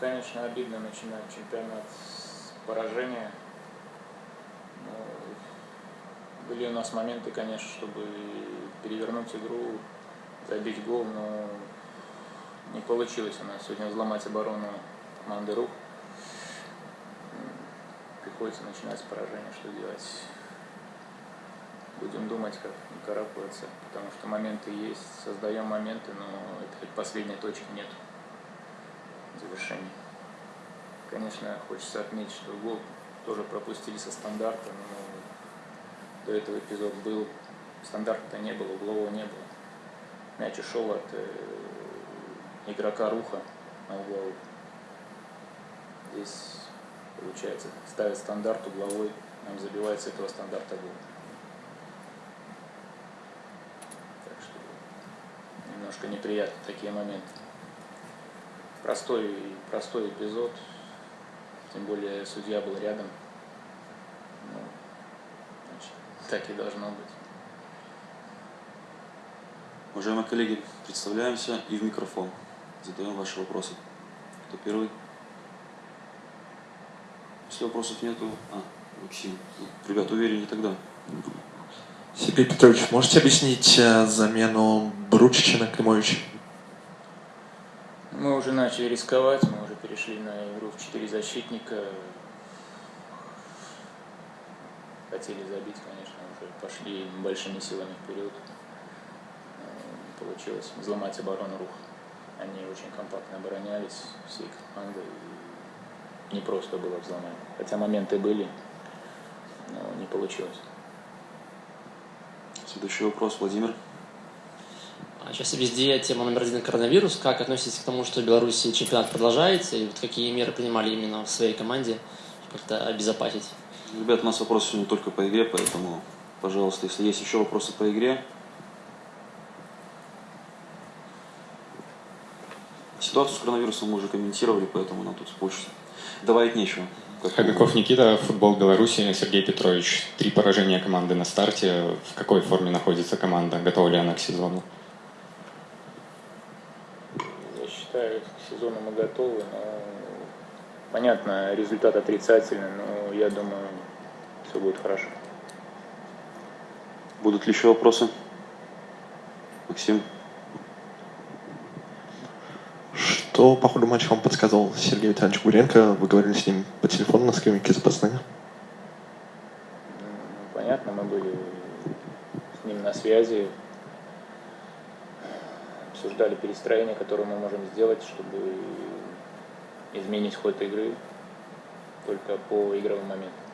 конечно, обидно начинать чемпионат с поражения. Были у нас моменты, конечно, чтобы перевернуть игру, забить гол, но не получилось у нас сегодня взломать оборону команды РУХ. Приходится начинать с поражения, что делать. Будем думать, как не карабкаться, потому что моменты есть, создаем моменты, но это хоть последней точки нет завершения. Конечно, хочется отметить, что гол тоже пропустили со стандарта, но до этого эпизод был, стандарта не было, углового не было. Мяч ушел от э, игрока Руха на угловой. Здесь, получается, ставит стандарт угловой, нам забивает с этого стандарта гол. немножко неприятны такие моменты. Простой, простой эпизод, тем более судья был рядом. Ну, значит, так и должно быть. Уважаемые коллеги, представляемся и в микрофон. Задаем ваши вопросы. Кто первый? Если вопросов нету... А, Максим. Ребят, увереннее тогда. Сергей Петрович, можете объяснить э, замену Бручича на Климовича? Мы уже начали рисковать, мы уже перешли на игру в четыре защитника. Хотели забить, конечно, уже пошли большими силами вперед. Э, получилось взломать оборону рух. Они очень компактно оборонялись, всей командой. Не просто было взломать. Хотя моменты были, но не получилось. Следующий вопрос, Владимир. А сейчас везде тема номер один коронавирус. Как относитесь к тому, что в Беларуси чемпионат продолжается? И вот какие меры принимали именно в своей команде, как-то обезопасить? Ребят, у нас вопрос сегодня только по игре, поэтому, пожалуйста, если есть еще вопросы по игре. Ситуацию с коронавирусом мы уже комментировали, поэтому нам тут больше добавить нечего. Хабиков Никита, футбол Беларуси, Сергей Петрович. Три поражения команды на старте. В какой форме находится команда? Готова ли она к сезону? Я считаю, к сезону мы готовы, но понятно, результат отрицательный, но я думаю, все будет хорошо. Будут ли еще вопросы? Максим? Что по ходу матча вам подсказывал Сергей Витальевич Гуренко? Вы говорили с ним по телефону на скамейке запасных? Понятно, мы были с ним на связи, обсуждали перестроение, которое мы можем сделать, чтобы изменить ход игры только по игровым моментам.